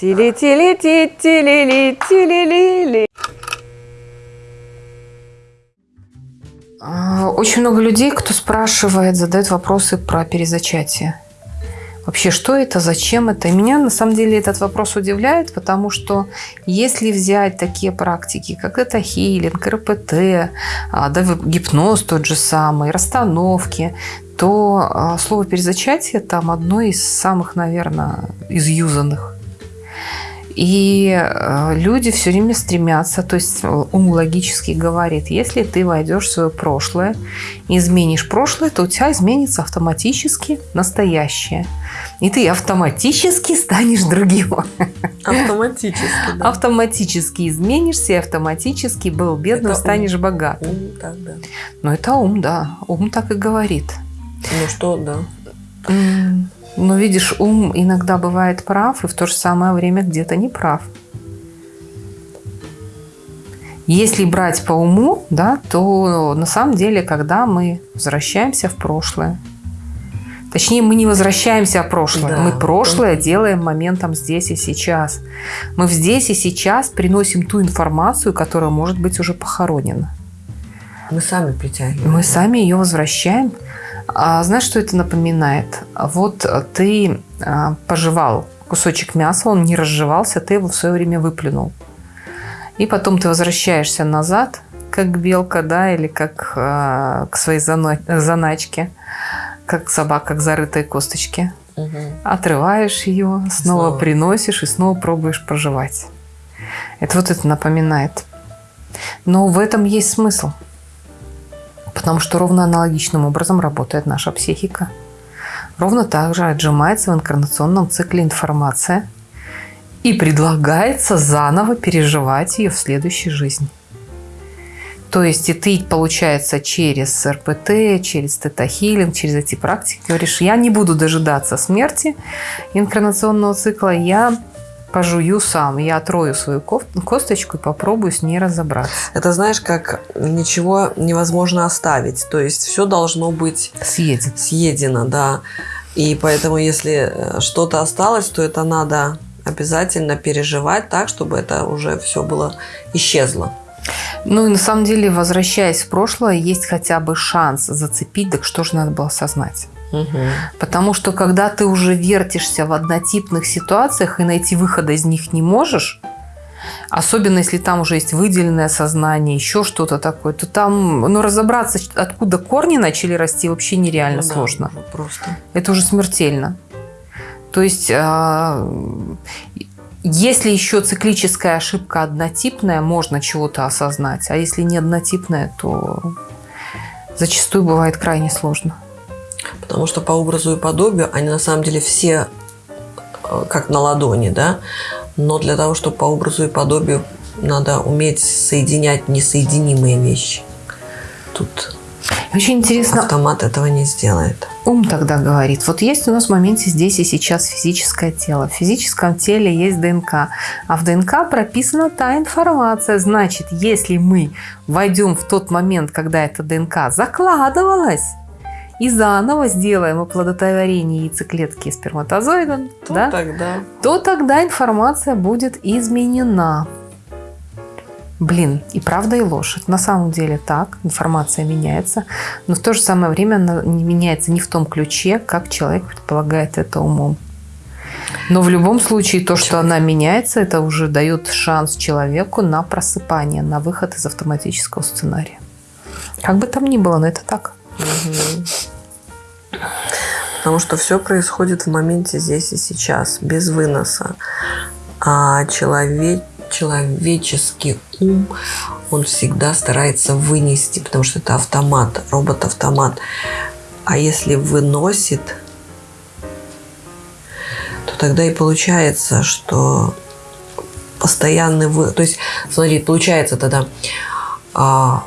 Тили-тили-ти-тили-ли-тили-ли-ли. А, очень много людей, кто спрашивает, задает вопросы про перезачатие. Вообще, что это, зачем это? И меня на самом деле этот вопрос удивляет, потому что если взять такие практики, как это хилинг, РПТ, а, да, гипноз тот же самый, расстановки, то а, слово перезачатие там одно из самых, наверное, изюзанных. И э, люди все время стремятся, то есть э, ум логически говорит, если ты войдешь в свое прошлое, изменишь прошлое, то у тебя изменится автоматически настоящее. И ты автоматически станешь другим. Автоматически, да. Автоматически изменишься и автоматически был бедным, это станешь ум. богатым. Ум, так, да. Но это ум, да. Ум так и говорит. Ну что, да. Но видишь, ум иногда бывает прав, и в то же самое время где-то не прав. Если брать по уму, да, то на самом деле, когда мы возвращаемся в прошлое, Точнее, мы не возвращаемся в прошлое. Да. Мы прошлое делаем моментом здесь и сейчас. Мы здесь и сейчас приносим ту информацию, которая может быть уже похоронена. Мы сами притягиваем. Мы сами ее возвращаем. А знаешь, что это напоминает? Вот ты а, пожевал кусочек мяса, он не разжевался, ты его в свое время выплюнул. И потом ты возвращаешься назад, как белка, да, или как а, к своей заначке, как собака к зарытой косточке. Угу. Отрываешь ее, снова, снова приносишь и снова пробуешь проживать. Это вот это напоминает. Но в этом есть смысл. Потому что ровно аналогичным образом работает наша психика. Ровно так же отжимается в инкарнационном цикле информация и предлагается заново переживать ее в следующей жизни. То есть и ты, получается, через РПТ, через тета-хилинг, через эти практики говоришь, я не буду дожидаться смерти инкарнационного цикла, я пожую сам. Я отрою свою косточку и попробую с ней разобраться. Это знаешь, как ничего невозможно оставить. То есть все должно быть съедено. съедено, да. И поэтому, если э, что-то осталось, то это надо обязательно переживать так, чтобы это уже все было исчезло. Ну и на самом деле, возвращаясь в прошлое, есть хотя бы шанс зацепить, так что же надо было осознать. Угу. Потому что когда ты уже вертишься в однотипных ситуациях и найти выхода из них не можешь, особенно если там уже есть выделенное сознание, еще что-то такое, то там ну, разобраться, откуда корни начали расти, вообще нереально ну, сложно. Да, просто. Это уже смертельно. То есть, а, если еще циклическая ошибка однотипная, можно чего-то осознать, а если не однотипная, то зачастую бывает крайне сложно. Потому что по образу и подобию они на самом деле все э, как на ладони, да. Но для того, чтобы по образу и подобию, надо уметь соединять несоединимые вещи. Тут очень интересно. Автомат этого не сделает. Ум тогда говорит, вот есть у нас в моменте здесь и сейчас физическое тело. В физическом теле есть ДНК, а в ДНК прописана та информация. Значит, если мы войдем в тот момент, когда эта ДНК закладывалась, и заново сделаем оплодотворение яйцеклетки и сперматозоида, то, да, тогда... то тогда информация будет изменена. Блин, и правда, и ложь. Это на самом деле так, информация меняется, но в то же самое время она не меняется не в том ключе, как человек предполагает это умом. Но в любом случае то, что она меняется, это уже дает шанс человеку на просыпание, на выход из автоматического сценария. Как бы там ни было, но это так. Потому что все происходит в моменте здесь и сейчас, без выноса. А человек, человеческий ум, он всегда старается вынести, потому что это автомат, робот-автомат. А если выносит, то тогда и получается, что постоянный вы... То есть, смотри, получается тогда, а,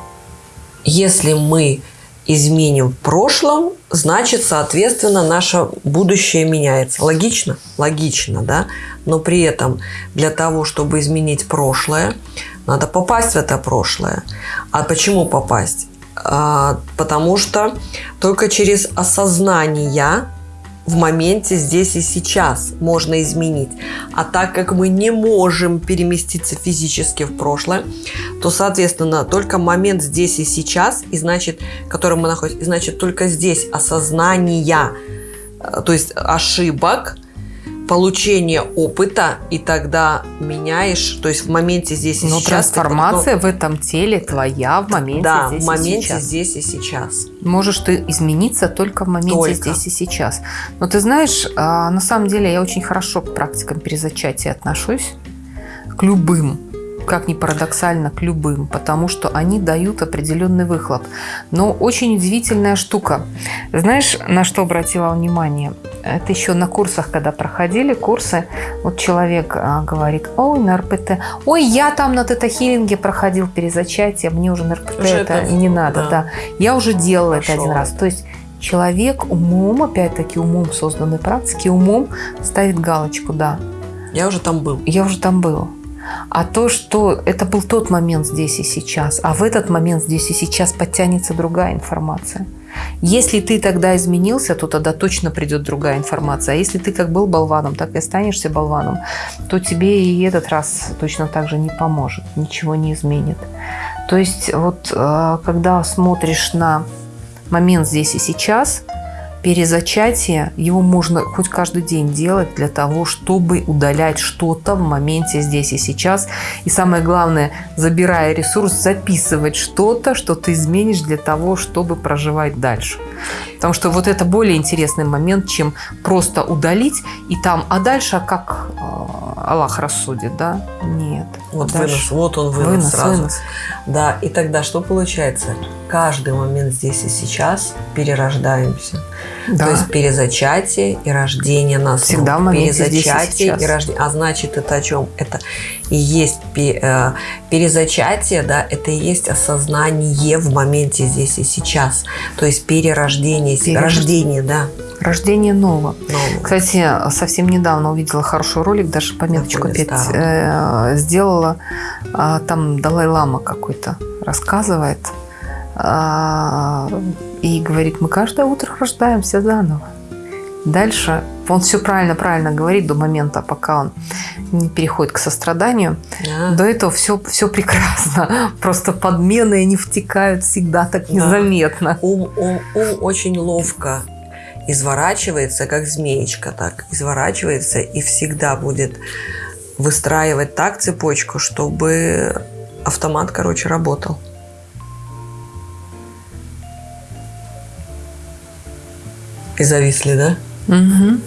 если мы изменим в прошлом, значит, соответственно, наше будущее меняется. Логично? Логично, да? Но при этом для того, чтобы изменить прошлое, надо попасть в это прошлое. А почему попасть? А, потому что только через осознание в моменте здесь и сейчас можно изменить. А так как мы не можем переместиться физически в прошлое, то, соответственно, только момент здесь и сейчас, и значит, в котором мы находимся, и значит, только здесь осознание, э, то есть ошибок, получение опыта, и тогда меняешь, то есть в моменте здесь и Но сейчас. ты трансформация в этом теле твоя в моменте да, здесь в моменте и сейчас. здесь и сейчас. Можешь ты измениться только в моменте Только. здесь и сейчас. Но ты знаешь, а, на самом деле я очень хорошо к практикам перезачатия отношусь, к любым, как ни парадоксально, к любым, потому что они дают определенный выхлоп. Но очень удивительная штука. Знаешь, на что обратила внимание? Это еще на курсах, когда проходили курсы, вот человек а, говорит, ой, на РПТ, ой, я там на тета-хиллинге проходил перезачатие, мне уже на РПТ Уже это это- не надо, да. да. Я уже делала это Пошел. один раз. То есть человек умом, опять-таки умом созданной практики, умом ставит галочку, да, Я уже там был. я уже там был. А то, что это был тот момент здесь и сейчас, а в этот момент здесь и сейчас подтянется другая информация. Если ты тогда изменился, то тогда точно придет другая информация. А если ты как был болваном, так и останешься болваном, то тебе и этот раз точно так же не поможет, ничего не изменит. То есть вот э, когда смотришь на момент здесь и сейчас, перезачатие, его можно хоть каждый день делать для того, чтобы удалять что-то в моменте здесь и сейчас. И самое главное, забирая ресурс, записывать что-то, что ты изменишь для того, чтобы проживать дальше. Потому что вот это более интересный момент, чем просто удалить и там, а дальше как э, Аллах рассудит, да? Нет. Вот Дальше. вынос, вот он вынос, Вынос, сразу. вынос. Да, и тогда что получается? Каждый момент здесь и сейчас перерождаемся. Да. То есть перезачатие и рождение нас. Всегда в моменте и перезачатие сейчас. и рождение. А значит, это о чем? Это и есть э, перезачатие, да, это и есть осознание в моменте здесь и сейчас. То есть перерождение, Перерож- рождение, да. Рождение нового. нового. Кстати, совсем недавно увидела хороший ролик, даже пометочку опять э, сделала. А, Там Далай-Лама какой-то рассказывает а, и говорит, мы каждое утро рождаемся заново. Дальше он все правильно-правильно говорит до момента, пока он не переходит к состраданию. Да. До этого все, все прекрасно. Просто подмены они втекают всегда так Да. незаметно. Ум, ум, ум очень ловко изворачивается, как змеечка так, изворачивается и всегда будет выстраивать так цепочку, чтобы автомат, короче, работал. И зависли, да? Мгм.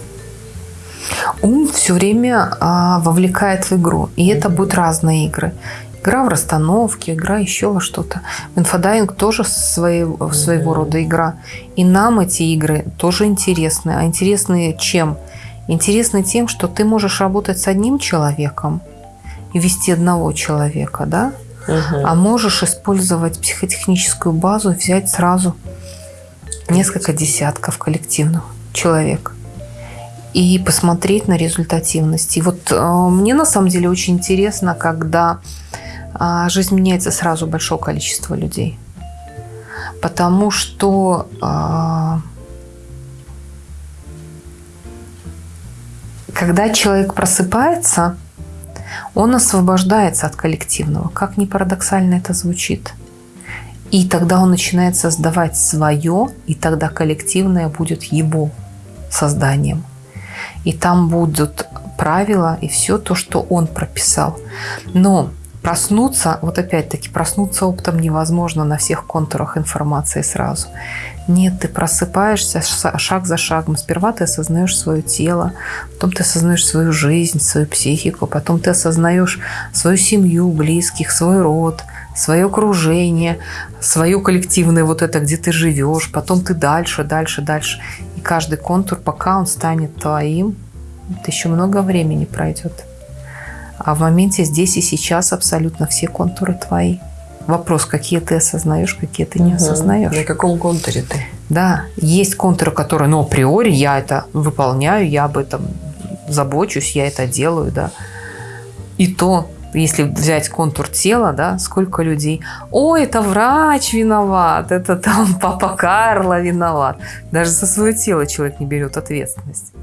Ум все время а, вовлекает в игру. И это будут разные игры. Игра в расстановке, игра еще во что-то. Инфодайвинг тоже своего, своего рода игра. И нам эти игры тоже интересны. А интересны чем? Интересны тем, что ты можешь работать с одним человеком и вести одного человека, да? А можешь использовать психотехническую базу и взять сразу несколько десятков коллективных человек и посмотреть на результативность. И вот э, мне на самом деле очень интересно, когда а, жизнь меняется сразу у большого количества людей. Потому что а, когда человек просыпается, он освобождается от коллективного. Как ни парадоксально это звучит. И тогда он начинает создавать свое, и тогда коллективное будет его созданием. И там будут правила и все то, что он прописал. Но проснуться, вот опять-таки, проснуться оптом невозможно на всех контурах информации сразу. Нет, ты просыпаешься ша- шаг за шагом. Сперва ты осознаешь свое тело, потом ты осознаешь свою жизнь, свою психику, потом ты осознаешь свою семью, близких, свой род, свое окружение, свое коллективное вот это, где ты живешь, потом ты дальше, дальше, дальше. И каждый контур, пока он станет твоим, это еще много времени пройдет. А в моменте здесь и сейчас абсолютно все контуры твои. Вопрос, какие ты осознаешь, какие ты не Мгм. осознаешь. На каком контуре ты? Да, есть контуры, которые, ну, априори я это выполняю, я об этом забочусь, я это делаю, да. И то если взять контур тела, да, сколько людей, ой, это врач виноват, это там папа Карло виноват. Даже за свое тело человек не берет ответственность.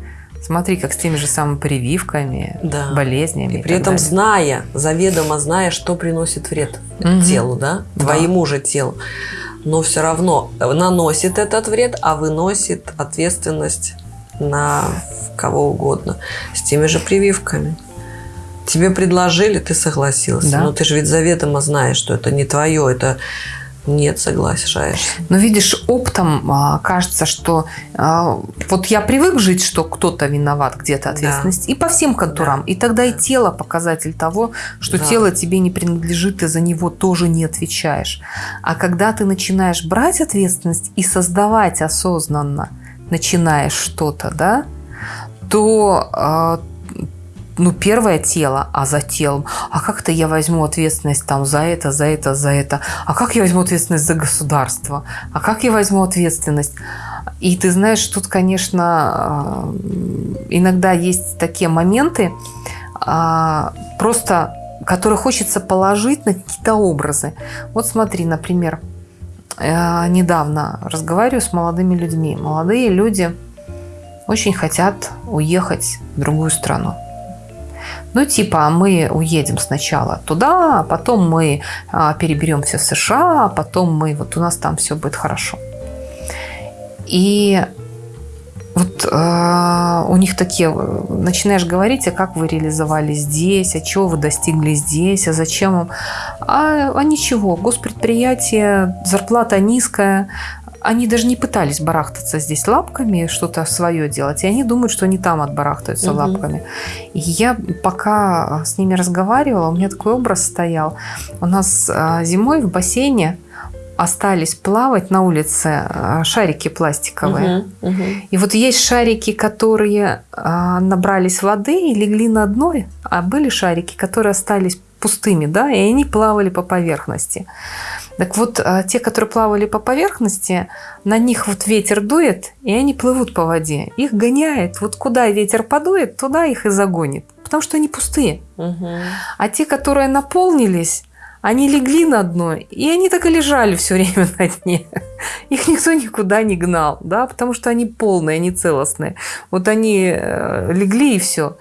Смотри, как с теми же самыми прививками, Да. болезнями. И при так этом далее. зная, заведомо зная, что приносит вред Мгм. телу, да, Да. твоему же телу. Но все равно наносит этот вред, а выносит ответственность на кого угодно. С теми же прививками. Тебе предложили, ты согласился. Да. Но ты же ведь заведомо знаешь, что это не твое, это нет, соглашаешься. Но видишь, оптом а, кажется, что а, вот я привык жить, что кто-то виноват, где-то ответственность, и по всем контурам. Да. И тогда и Да. тело показатель того, что Да. тело тебе не принадлежит, ты за него тоже не отвечаешь. А когда ты начинаешь брать ответственность и создавать осознанно, начинаешь что-то, да, то а, ну, первое тело, а за телом, а как-то я возьму ответственность там за это, за это, за это, а как я возьму ответственность за государство, а как я возьму ответственность? И ты знаешь, тут, конечно, э, иногда есть такие моменты, а, просто, которые хочется положить на какие-то образы. Вот смотри, например, э, недавно разговариваю с молодыми людьми. Молодые люди очень хотят уехать в другую страну. Ну, типа, мы уедем сначала туда, а потом мы а, переберемся в США, а потом мы, вот у нас там все будет хорошо. И вот э, у них такие, начинаешь говорить, а как вы реализовали здесь, а чего вы достигли здесь, а зачем вам? А, а ничего, госпредприятие, зарплата низкая, они даже не пытались барахтаться здесь лапками, что-то свое делать, и они думают, что они там отбарахтаются Мгм. лапками. И я пока с ними разговаривала, у меня такой образ стоял. У нас а, зимой в бассейне остались плавать на улице а, шарики пластиковые. Мгм, мгм. И вот есть шарики, которые а, набрались воды и легли на дно, а были шарики, которые остались пустыми, да, и они плавали по поверхности. Так вот, а, те, которые плавали по поверхности, на них вот ветер дует, и они плывут по воде. Их гоняет. Вот куда ветер подует, туда их и загонит. Потому что они пустые. Мгм. А те, которые наполнились, они легли на дно, и они так и лежали все время на дне. Их никто никуда не гнал, да, потому что они полные, они целостные. Вот они э, легли и все.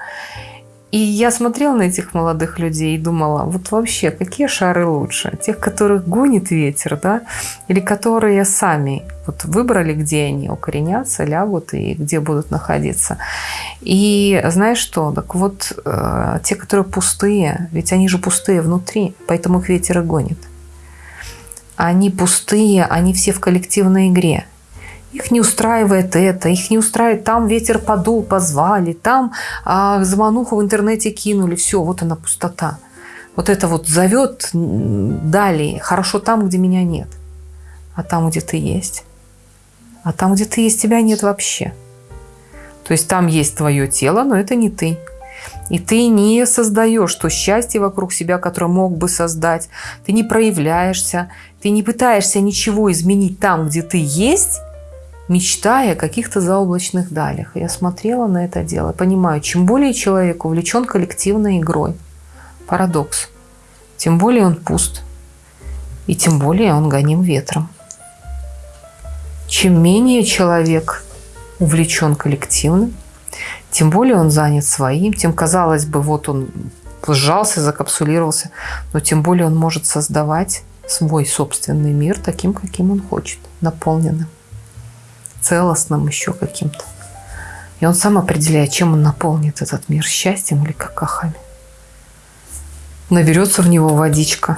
И я смотрела на этих молодых людей и думала, вот вообще, какие шары лучше? Тех, которых гонит ветер, да, или которые сами вот выбрали, где они укоренятся, лягут и где будут находиться. И знаешь что? Так вот, э, те, которые пустые, ведь они же пустые внутри, поэтому их ветер и гонит. Они пустые, они все в коллективной игре. Их не устраивает это, их не устраивает там ветер подул, позвали, там а, звонуху в интернете кинули, все, вот она пустота. Вот это вот зовет далее, хорошо там, где меня нет, а там, где ты есть. А там, где ты есть, тебя нет вообще. То есть там есть твое тело, но это не ты. И ты не создаешь то счастье вокруг себя, которое мог бы создать. Ты не проявляешься, ты не пытаешься ничего изменить там, где ты есть, мечтая о каких-то заоблачных далях. Я смотрела на это дело, понимаю, чем более человек увлечен коллективной игрой, парадокс, тем более он пуст, и тем более он гоним ветром. Чем менее человек увлечен коллективным, тем более он занят своим, тем, казалось бы, вот он сжался, закапсулировался, но тем более он может создавать свой собственный мир таким, каким он хочет, наполненным, целостным еще каким-то. И он сам определяет, чем он наполнит этот мир, счастьем или какахами. Наберется в него водичка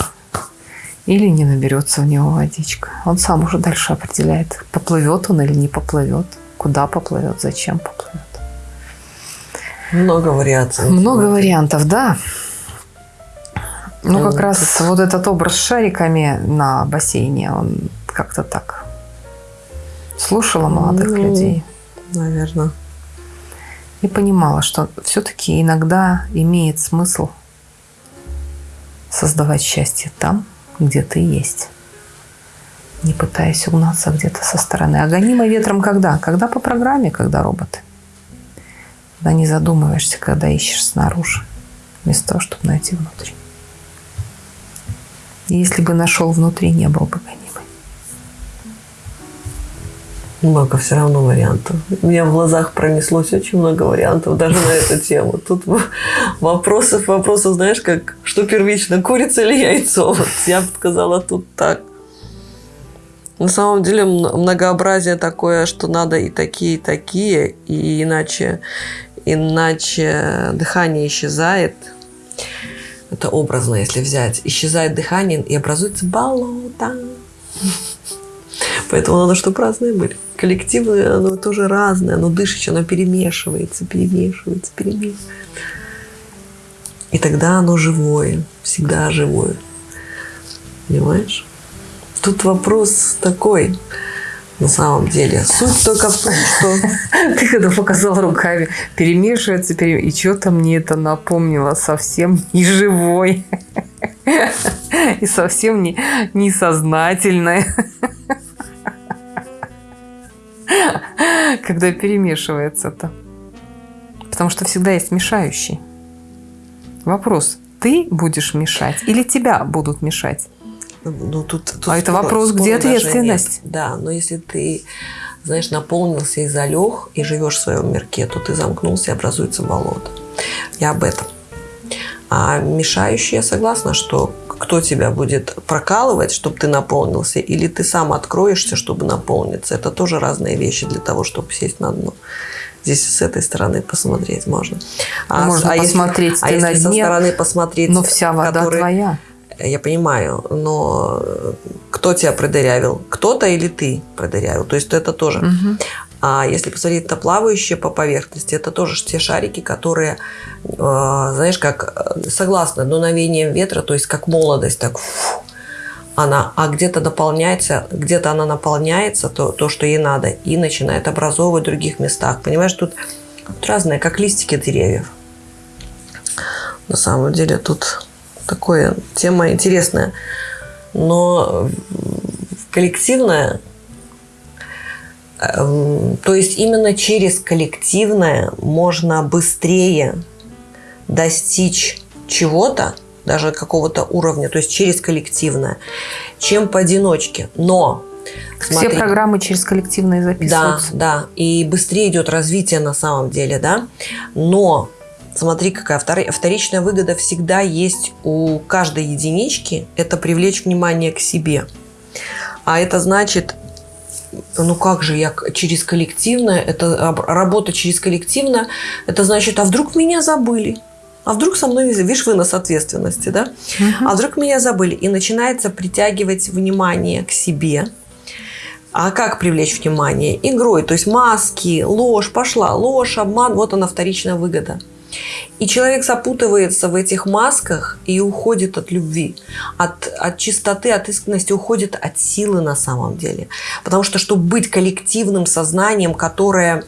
или не наберется в него водичка. Он сам уже дальше определяет, поплывет он или не поплывет, куда поплывет, зачем поплывет. Много вариаций. Много вариантов, да. Ну, как Вот. раз вот этот образ с шариками на бассейне, он как-то так слушала молодых Ну, людей Наверное. и понимала, что все-таки иногда имеет смысл создавать счастье там, где ты есть. Не пытаясь угнаться где-то со стороны. А гонимо ветром когда? Когда по программе, когда роботы. Когда не задумываешься, когда ищешь снаружи, вместо того, чтобы найти внутри. Если бы нашел внутри, не был бы гонимый. Много все равно вариантов. У меня в глазах пронеслось очень много вариантов даже на эту тему. Тут вопросов, вопросов, знаешь, как что первично, курица или яйцо? Вот я бы сказала тут так. На самом деле многообразие такое, что надо и такие, и такие, и иначе, иначе дыхание исчезает. Это образно, если взять. Исчезает дыхание и образуется болото. Поэтому надо, чтобы разные были. Коллективное, оно тоже разное, оно дышит, оно перемешивается, перемешивается, перемешивается. И тогда оно живое, всегда живое. Понимаешь? Тут вопрос такой, на самом деле. Суть только в том, что... Ты когда показал руками, перемешивается, перем... и что-то мне это напомнило совсем не живой. И совсем не, несознательное. Когда перемешивается-то. Потому что всегда есть мешающий. Вопрос, ты будешь мешать или тебя будут мешать? Ну, тут, тут а это вопрос, где ответственность? Да, но если ты, знаешь, наполнился и залег, и живешь в своем мирке, то ты замкнулся и образуется болото. Я об этом. А мешающий, я согласна, что кто тебя будет прокалывать, чтобы ты наполнился, или ты сам откроешься, чтобы наполниться. Это тоже разные вещи для того, чтобы сесть на дно. Здесь с этой стороны посмотреть можно. А, можно а посмотреть если, а если со стороны посмотреть, но вся вода который, твоя. Я понимаю, но кто тебя продырявил? Кто-то или ты продырявил? То есть это тоже. Угу. А если посмотреть на плавающие по поверхности, это тоже те шарики, которые, э, знаешь, как э, согласно дуновением ветра, то есть как молодость, так фу, она, а где-то наполняется, где-то она наполняется, то, то, что ей надо, и начинает образовывать в других местах. Понимаешь, тут, тут разные, как листики деревьев. На самом деле тут такая тема интересная. Но коллективная то есть именно через коллективное можно быстрее достичь чего-то, даже какого-то уровня, то есть через коллективное, чем поодиночке. Но Смотри, Все программы через коллективное записываются. Да, да. И быстрее идет развитие на самом деле, да. Но смотри, какая вторичная выгода всегда есть у каждой единички. Это привлечь внимание к себе. А это значит ну как же я через коллективное, это работа через коллективное, это значит, а вдруг меня забыли? А вдруг со мной, видишь, вынос ответственности, да? Угу. А вдруг меня забыли? И начинается притягивать внимание к себе. А как привлечь внимание? Игрой, то есть маски, ложь, пошла, ложь, обман, вот она вторичная выгода. И человек запутывается в этих масках и уходит от любви, от, от чистоты, от искренности, уходит от силы на самом деле. Потому что, чтобы быть коллективным сознанием, которое,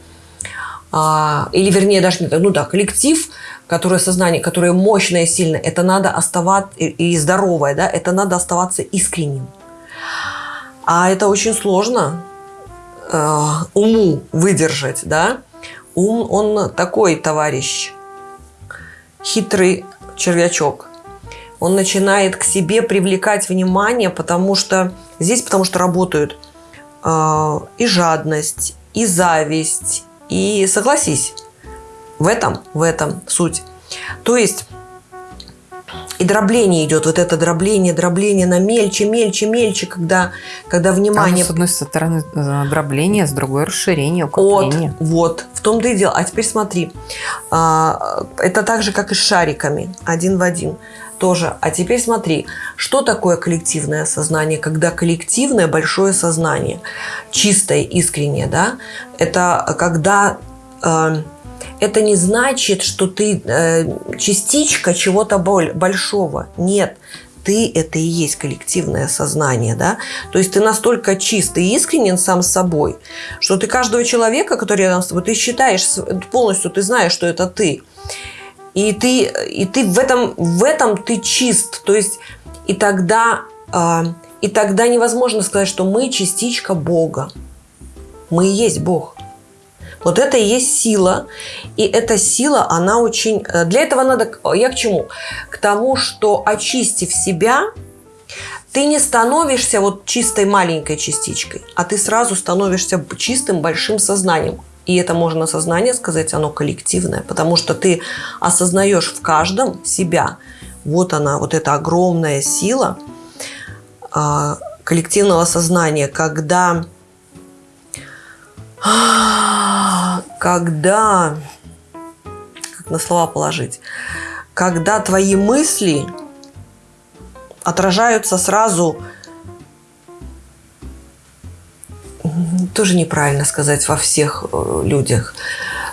а, или вернее даже, ну да, коллектив, которое сознание, которое мощное, сильное, это надо оставаться, и здоровое, да, это надо оставаться искренним. А это очень сложно э, уму выдержать, да. Ум, он такой товарищ, хитрый червячок. Он начинает к себе привлекать внимание, потому что здесь, потому что работают э, и жадность, и зависть, и согласись, в этом, в этом суть. То есть и дробление идет, вот это дробление, дробление на мельче, мельче, мельче, когда, когда внимание... Там, с одной стороны э, дробление, с другой расширение, укрепление. Вот, вот, в том-то и дело. А теперь смотри, а, это так же, как и с шариками, один в один тоже. А теперь смотри, что такое коллективное сознание, когда коллективное большое сознание, чистое, искреннее, да, это когда э, это не значит, что ты э, частичка чего-то большого. Нет, ты – это и есть коллективное сознание, да? То есть ты настолько чист и искренен сам с собой, что ты каждого человека, который рядом с тобой, ты считаешь полностью, ты знаешь, что это ты. И ты, и ты в, этом, в этом ты чист. То есть и тогда, э, и тогда невозможно сказать, что мы частичка Бога. Мы и есть Бог. Вот это и есть сила. И эта сила, она очень... Э, для этого надо... Я к чему? К тому, что очистив себя, ты не становишься вот чистой маленькой частичкой, а ты сразу становишься чистым большим сознанием. И это можно сознание сказать, оно коллективное, потому что ты осознаешь в каждом себя. Вот она, вот эта огромная сила а, коллективного сознания, когда, когда, как на слова положить, когда твои мысли отражаются сразу тоже неправильно сказать во всех э, людях.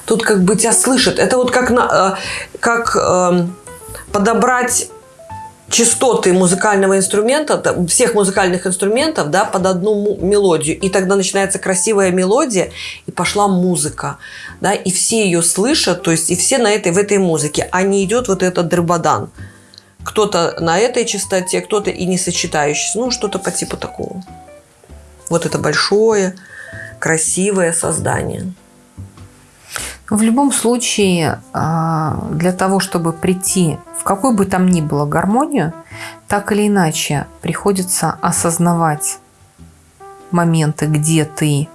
Тут как бы тебя слышат. Это вот как, на, э, как э, подобрать частоты музыкального инструмента, всех музыкальных инструментов, да, под одну мелодию. И тогда начинается красивая мелодия, и пошла музыка, да, и все ее слышат, то есть и все на этой, в этой музыке, а не идет вот этот дрыбадан. Кто-то на этой частоте, кто-то и не сочетающийся, ну, что-то по типу такого. Вот это большое, красивое создание. В любом случае, а, для того, чтобы прийти в какую бы там ни было гармонию, так или иначе приходится осознавать моменты, где ты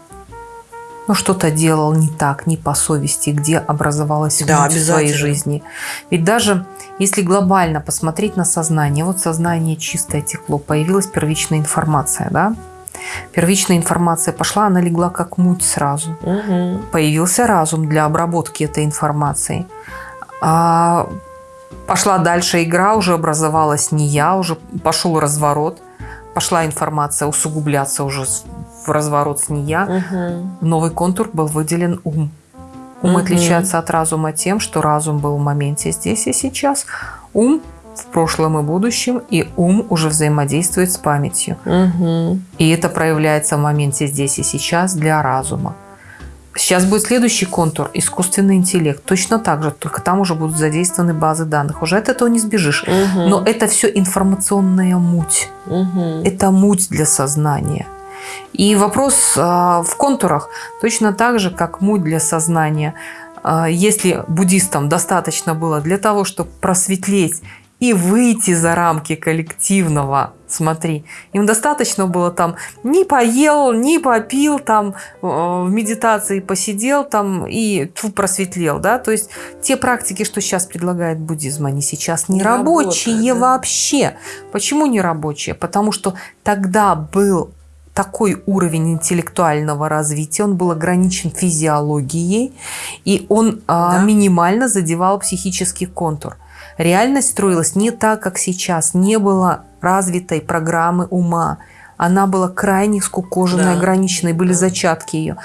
ну, что-то делал не так, не по совести, где образовалась да, в своей жизни. Ведь даже если глобально посмотреть на сознание, вот сознание чистое текло, появилась первичная информация, да, Первичная информация пошла, она легла как муть сразу. Угу. Появился разум для обработки этой информации. А пошла дальше игра, уже образовалась не я, уже пошел разворот. Пошла информация усугубляться уже в разворот с не я. Угу. Новый контур был выделен ум. Ум угу. отличается от разума тем, что разум был в моменте здесь и сейчас. Ум в прошлом и будущем, и ум уже взаимодействует с памятью. Угу. И это проявляется в моменте здесь и сейчас для разума. Сейчас будет следующий контур – искусственный интеллект. Точно так же, только там уже будут задействованы базы данных. Уже от этого не сбежишь. Угу. Но это все информационная муть. Угу. Это муть для сознания. И вопрос э, в контурах точно так же, как муть для сознания. Э, если буддистам достаточно было для того, чтобы просветлеть и выйти за рамки коллективного. Смотри, им достаточно было там не поел, не попил, там э, в медитации посидел там и тьфу, просветлел, да, то есть те практики, что сейчас предлагает буддизм, они сейчас не, не рабочие работает, да? вообще. Почему не рабочие? Потому что тогда был такой уровень интеллектуального развития, он был ограничен физиологией, и он а, да. минимально задевал психический контур. Реальность строилась не так, как сейчас. Не было развитой программы ума. Она была крайне скукоженной, да. ограниченной, были да. зачатки ее.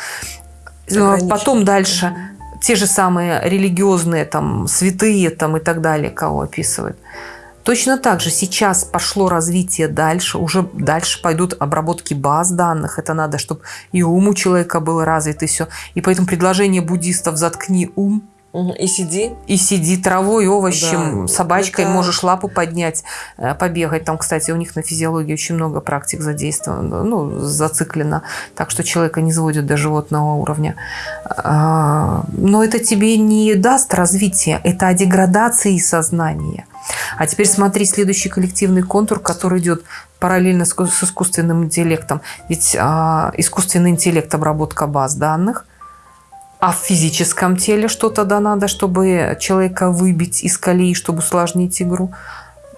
Потом дальше те же самые религиозные, там, святые там, и так далее, кого описывают. Точно так же сейчас пошло развитие дальше, уже дальше пойдут обработки баз данных. Это надо, чтобы и ум у человека был развит, и все. И поэтому предложение буддистов «заткни ум» И сиди. И сиди травой, овощем, да, собачкой, это... можешь лапу поднять, э, побегать. Там, кстати, у них на физиологии очень много практик задействовано, ну, зациклено. Так что человека не сводят до животного уровня. А, но это тебе не даст развития, это о деградации сознания. А теперь смотри следующий коллективный контур, который идет параллельно с искусственным интеллектом. Ведь а, искусственный интеллект – обработка баз данных – а в физическом теле что тогда надо, чтобы человека выбить из колеи, чтобы усложнить игру?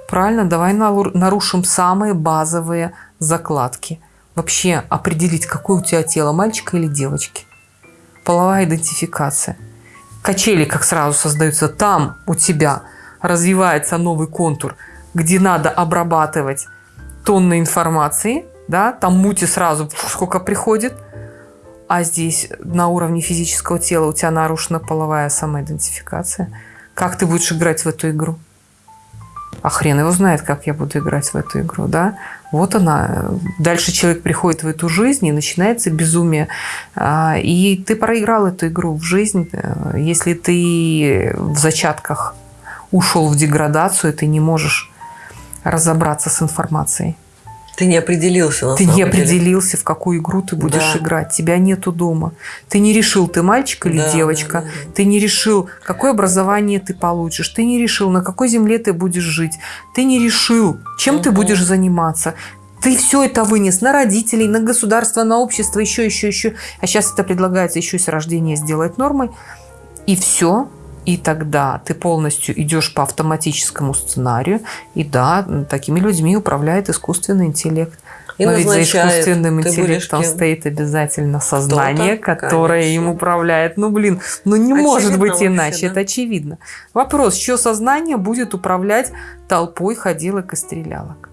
Правильно, давай нарушим самые базовые закладки. Вообще определить, какое у тебя тело, мальчика или девочки. Половая идентификация. Качели как сразу создаются. Там у тебя развивается новый контур, где надо обрабатывать тонны информации. Да? Там мути сразу сколько приходит – а здесь на уровне физического тела у тебя нарушена половая самоидентификация. Как ты будешь играть в эту игру? А хрен его знает, как я буду играть в эту игру, да? Вот она. Дальше человек приходит в эту жизнь, и начинается безумие. А, и ты проиграл эту игру в жизнь. Если ты в зачатках ушел в деградацию, ты не можешь разобраться с информацией. Ты не определился. На ты не определился, деле. в какую игру ты будешь да. играть. Тебя нету дома. Ты не решил, ты мальчик или да, девочка. Да, да, да. Ты не решил, какое образование ты получишь. Ты не решил, на какой земле ты будешь жить. Ты не решил, чем угу. ты будешь заниматься. Ты все это вынес на родителей, на государство, на общество, еще, еще, еще. А сейчас это предлагается еще и с рождения сделать нормой. И все. И тогда ты полностью идешь по автоматическому сценарию. И да, такими людьми управляет искусственный интеллект. И Но ведь за искусственным интеллектом стоит обязательно сознание, которое конечно. им управляет. Ну, блин, ну не может Очевидно быть вообще, иначе, да. это очевидно. Вопрос, что сознание будет управлять толпой ходилок и стрелялок?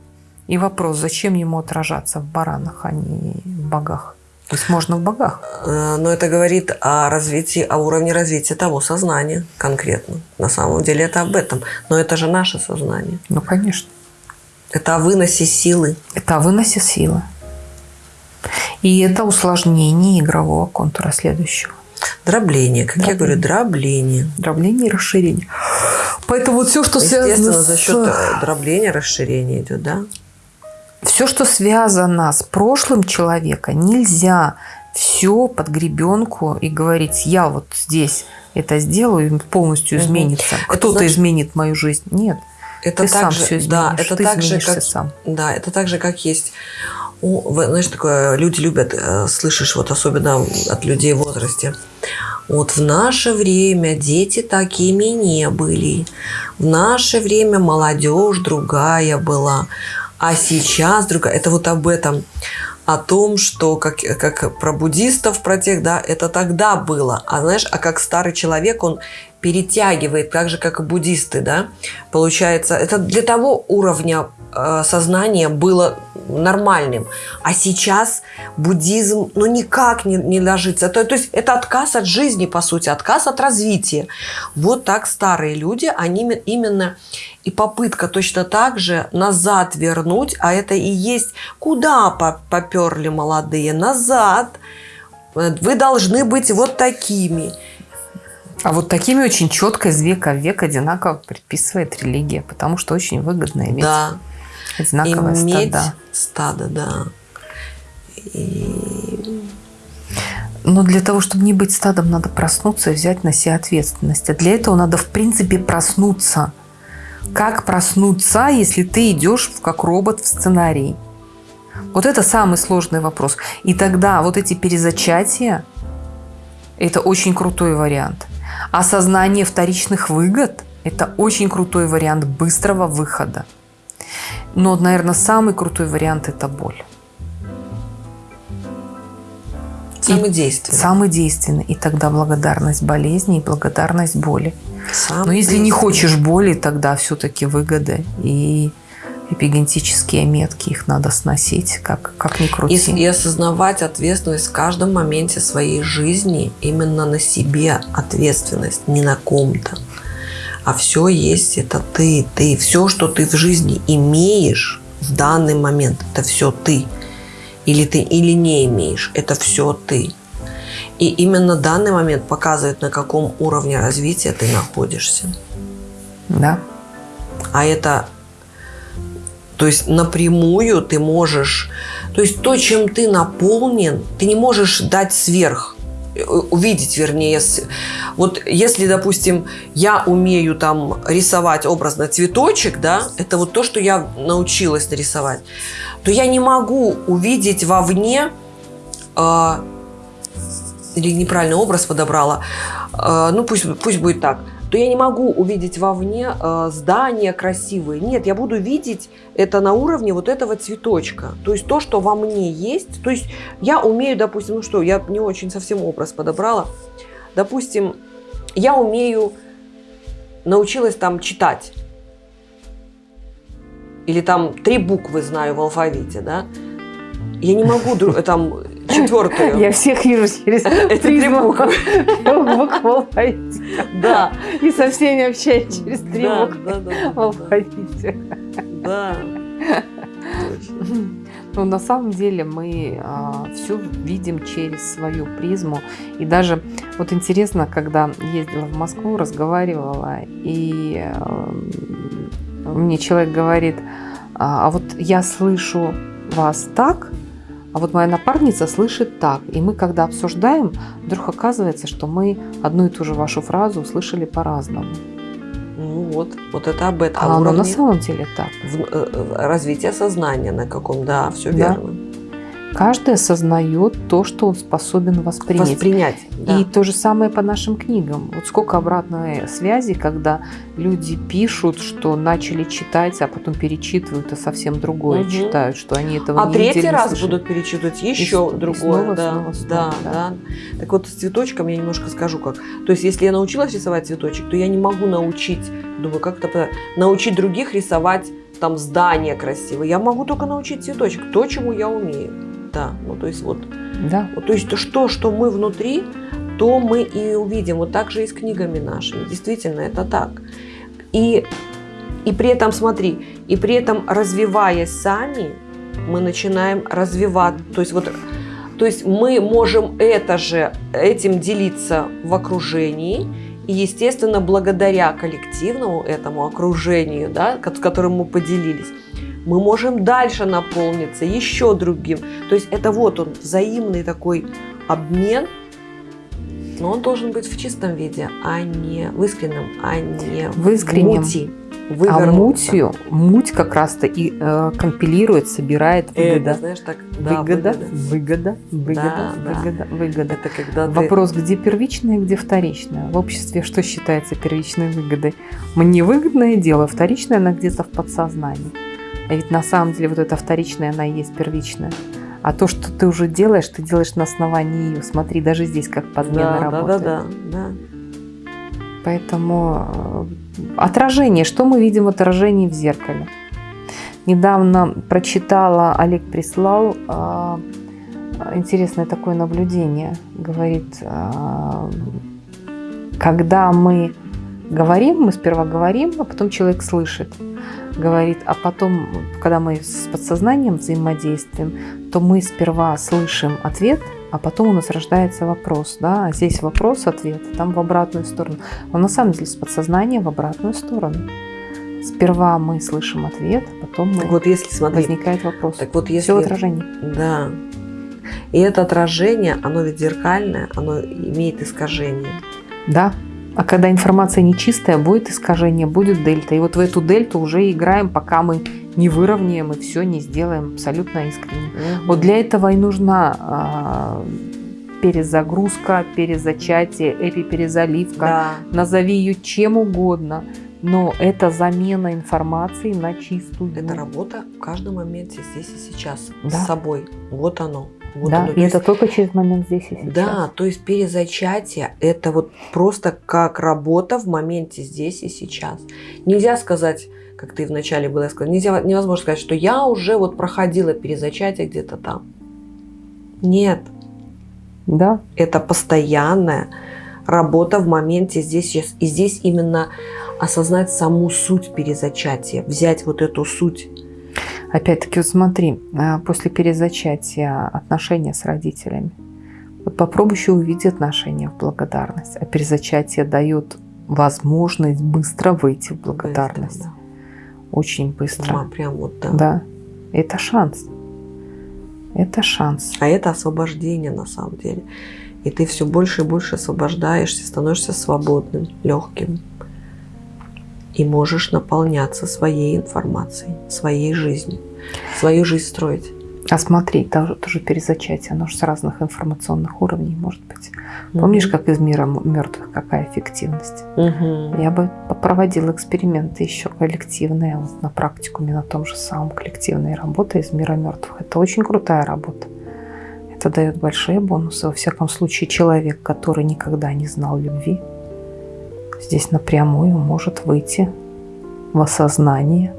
И вопрос, зачем ему отражаться в баранах, а не в богах? То есть можно в богах. Э, Но это говорит о развитии, о уровне развития того сознания конкретно. На самом деле это об этом. Но это же наше сознание. Ну, конечно. Это о выносе силы. Это о выносе силы. И это усложнение игрового контура следующего. Дробление. Как я Дробление. говорю, дробление. Дробление и расширение. Поэтому вот все, что связано с... за счет э, дробления расширение идет, да? Все, что связано с прошлым человека, нельзя все под гребенку и говорить, я вот здесь это сделаю, и полностью Мгм. изменится. Кто-то значит- изменит мою жизнь. Нет, Это ты так сам же, все изменишь. да, это ты так же, как, сам. да, это так же, как есть. у- знаешь, такое люди любят, э, слышишь, вот особенно от людей в возрасте. Вот в наше время дети такими не были. В наше время молодежь другая была. А сейчас другая. Это вот об этом. О том, что как, как про буддистов, про тех, да, это тогда было. А знаешь, а как старый человек, он перетягивает, так же, как и буддисты, да, получается, это для того уровня э, сознания было нормальным. А сейчас буддизм, ну, никак не, не ложится. То, то есть это отказ от жизни, по сути, отказ от развития. Вот так старые люди, они именно и попытка точно так же назад вернуть, а это и есть, куда по- поперли молодые? Назад. Вы должны быть вот такими. А вот такими очень четко из века в век одинаково предписывает религия, потому что очень выгодно иметь Да. одинаковое Иметь стадо. стадо, да. И Но для того, чтобы не быть стадом, надо проснуться и взять на себя ответственность. А для этого надо, в принципе, проснуться. Как проснуться, если ты идешь как робот в сценарий? Вот это самый сложный вопрос. И тогда вот эти перезачатия – это очень крутой вариант. Осознание вторичных выгод – это очень крутой вариант быстрого выхода. Но, наверное, самый крутой вариант – это боль. самый действенный. Самый действенный. И тогда благодарность болезни и благодарность боли. Самый Но если не хочешь боли, тогда все-таки выгоды и эпигенетические метки, их надо сносить, как, как ни крути. И, и осознавать ответственность в каждом моменте своей жизни, именно на себе ответственность, не на ком-то. А все есть, это ты, ты. Все, что ты в жизни имеешь в данный момент, это все ты. Или ты или не имеешь, это все ты. И именно данный момент показывает, на каком уровне развития ты находишься. Да. А это, то есть напрямую ты можешь, то есть то, чем ты наполнен, ты не можешь дать сверх, э, увидеть, вернее. Вот если, допустим, я умею там рисовать образно цветочек, да, это вот то, что я научилась нарисовать, то я не могу увидеть вовне а, или неправильный образ подобрала, а, ну пусть, пусть будет так, то я не могу увидеть вовне а, здания красивые. Нет, я буду видеть это на уровне вот этого цветочка. То есть то, что во мне есть. То есть я умею, допустим, ну что, я не очень совсем образ подобрала. Допустим, я умею, научилась там читать. Или там три буквы знаю в алфавите, да. Я не могу там четвертую. Я всех вижу через Это три буквы. Да. И со всеми общаюсь через три буквы в алфавите. Да. Ну, на самом деле мы все видим через свою призму. И даже вот интересно, когда ездила в Москву, разговаривала, и э, мне человек говорит, а а вот я слышу вас так, а вот моя напарница слышит так. И мы, когда обсуждаем, вдруг оказывается, что мы одну и ту же вашу фразу услышали по-разному. Ну вот, вот это об этом. А оно на самом деле так. в- э, развития сознания на каком, да, все Да. верно. Каждый осознает то, что он способен воспринять. Воспринять. да. И то же самое по нашим книгам. Вот сколько обратной связи, когда люди пишут, что начали читать, а потом перечитывают и совсем другое Мгм. читают, что они этого А не третий видели, не раз слышали. будут перечитывать И еще и другое. снова, да, снова, снова, да, да. да. Так вот, с цветочком я немножко скажу как. То есть, если я научилась рисовать цветочек, то я не могу научить, думаю, как это научить других рисовать там здание красивое. Я могу только научить цветочек, то, чему я умею. Да, ну то есть вот, Да. вот, то есть то, что, что мы внутри, то мы и увидим. Вот так же и с книгами нашими. Действительно, это так. И, и при этом, смотри, и при этом развиваясь сами, мы начинаем развивать. То есть вот то есть мы можем это же, этим делиться в окружении, и, естественно, благодаря коллективному этому окружению, да, с которым мы поделились, мы можем дальше наполниться еще другим. То есть это вот он, взаимный такой обмен, но он должен быть в чистом виде, а не в искреннем, а не В искреннем. мути. А мутью, муть как раз-то и э, компилирует, собирает Эго, выгода. знаешь, так, да, выгода, выгода. выгода, выгода, Да, да. выгода, выгода. Это когда ты- Вопрос, где первичное, где вторичное. В обществе что считается первичной выгодой? Мне выгодное дело, вторичное она где-то в подсознании. А ведь на самом деле вот это вторичное, она и есть первичная. А то, что ты уже делаешь, ты делаешь на основании ее. Смотри, даже здесь как подмена да, да, работает. да, да, да. Поэтому э, отражение, что мы видим в отражении в зеркале? Недавно прочитала, Олег прислал а, интересное такое наблюдение. Говорит, а, когда мы говорим, мы сперва говорим, а потом человек слышит. Говорит, а потом, когда мы с подсознанием взаимодействуем, то мы сперва слышим ответ, а потом у нас рождается вопрос. Да? А здесь вопрос-ответ, там в обратную сторону. Но на самом деле с подсознания в обратную сторону. Сперва мы слышим ответ, а потом мы... Вот если, смотри, возникает вопрос. так вот если... Все в отражении. Да. И это отражение, оно ведь зеркальное, оно имеет искажение. Да. А когда информация нечистая, будет искажение, будет дельта. И вот в эту дельту уже играем, пока мы не выровняем и все не сделаем абсолютно искренне. Вот для этого и нужна а, перезагрузка, перезачатие, эпиперезаливка. Да. Назови ее чем угодно. Но это замена информации на чистую. Это работа в каждом моменте здесь и сейчас. Да. С собой. Вот оно. Вот да, оно. и То есть- это только через момент здесь и сейчас. Да, то есть перезачатие – это вот просто как работа в моменте здесь и сейчас. Нельзя сказать, как ты вначале было сказать, нельзя, невозможно сказать, что я уже вот проходила перезачатие где-то там. Нет, Да, это постоянная работа в моменте здесь и сейчас. И здесь именно осознать саму суть перезачатия, взять вот эту суть. Опять-таки, вот смотри, а, после перезачатия отношения с родителями. Вот попробуй еще увидеть отношения в благодарность. А перезачатие дает возможность быстро выйти в благодарность. Да, Очень быстро. Ма, Прям вот да. Да. Это шанс. Это шанс. А это освобождение на самом деле. И ты все больше и больше освобождаешься, становишься свободным, легким. И можешь наполняться своей информацией, своей жизнью, свою жизнь строить. А смотри, тоже, тоже перезачатие, оно же с разных информационных уровней может быть. Помнишь, как из мира мертвых, какая эффективность? Мгм. Я бы проводила эксперименты еще коллективные, вот на практикуме, на том же самом коллективной работы из мира мертвых. Это очень крутая работа. Это дает большие бонусы. Во всяком случае, человек, который никогда не знал любви, здесь напрямую может выйти в осознание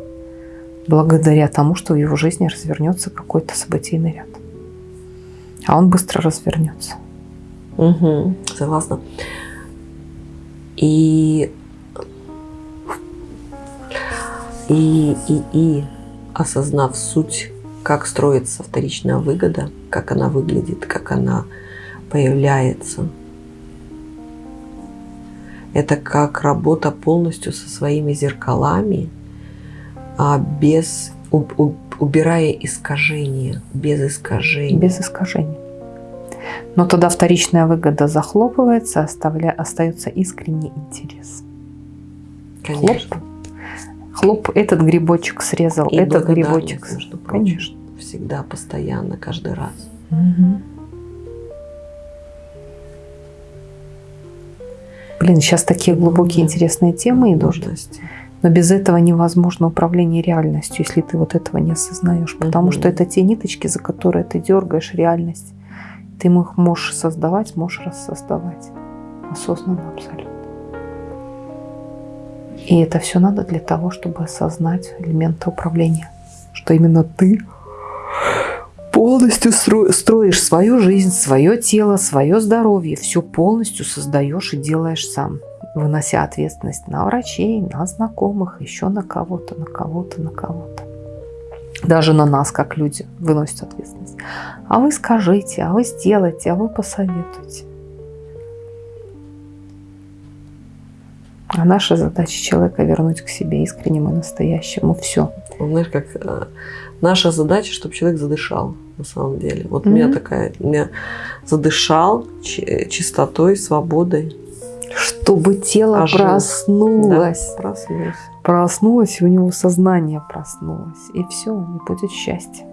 благодаря тому, что в его жизни развернется какой-то событийный ряд. А он быстро развернется. Мгм. Согласна. И, и, и, и осознав суть, как строится вторичная выгода, как она выглядит, как она появляется, это как работа полностью со своими зеркалами, а без убирая искажения, без искажений. без искажений. Но тогда вторичная выгода захлопывается, оставля... остается искренний интерес. Конечно. Хлоп. хлоп, этот грибочек срезал, И этот грибочек. между прочим. Конечно. Всегда, постоянно, каждый раз. Мгм. Блин, сейчас такие глубокие интересные темы идут. Но без этого невозможно управление реальностью, если ты вот этого не осознаешь. Потому что это те ниточки, за которые ты дергаешь реальность. Ты их можешь создавать, можешь рассоздавать. Осознанно абсолютно. И это все надо для того, чтобы осознать элементы управления. Что именно ты полностью стро- строишь свою жизнь, свое тело, свое здоровье. Все полностью создаешь и делаешь сам вынося ответственность на врачей, на знакомых, еще на кого-то, на кого-то, на кого-то. Даже на нас, как люди, выносят ответственность. А вы скажите, а вы сделайте, а вы посоветуйте. А наша задача человека вернуть к себе искреннему и настоящему. Все. Вот Знаешь, как э, наша задача, чтобы человек задышал, на самом деле. Вот у меня такая, у меня задышал чи- чистотой, свободой. Чтобы тело Ожил. проснулось. Да, проснулся. Проснулось, и у него сознание проснулось. И все, и будет счастье.